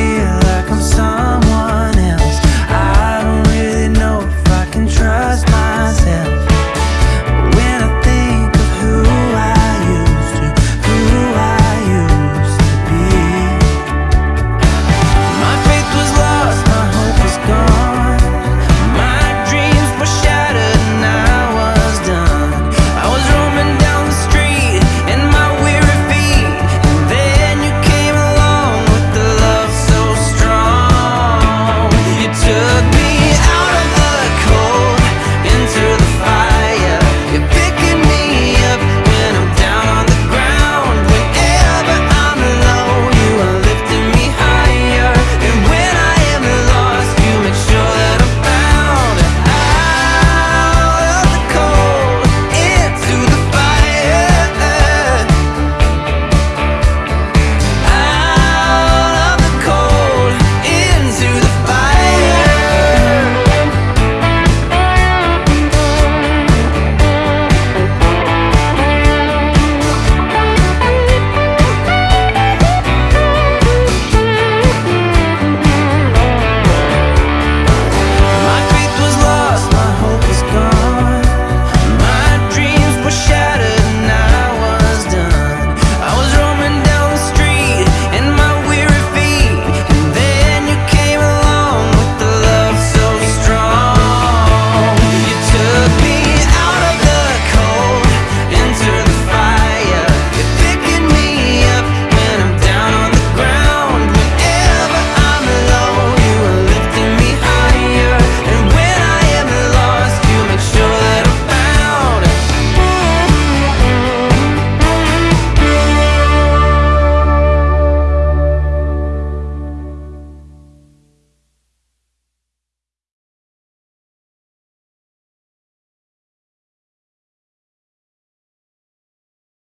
feel